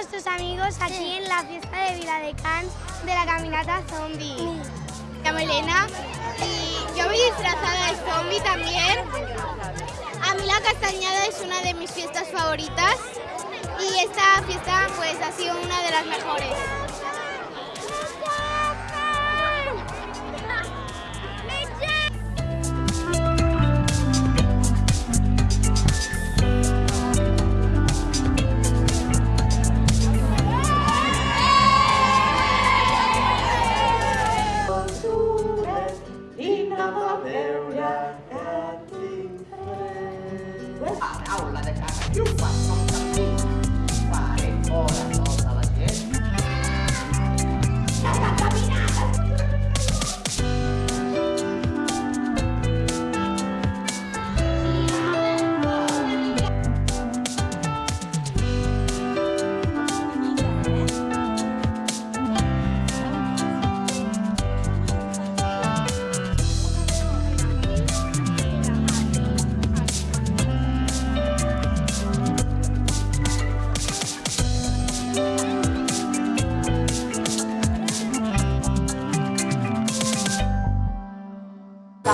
nuestros amigos aquí en la fiesta de Viladecans de la caminata zombie. Me llamo Elena y yo voy disfrazada de zombie también. A mí la castañada es una de mis fiestas favoritas y esta fiesta pues ha sido una de las mejores. Robert Aula you Caracaju, a São Campinho.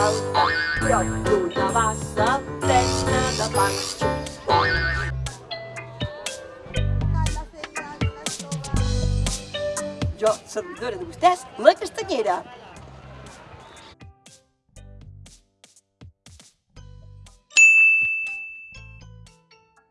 Salta, una bassa, penna da faccio. Jo, servidora de vostès, la castanyera.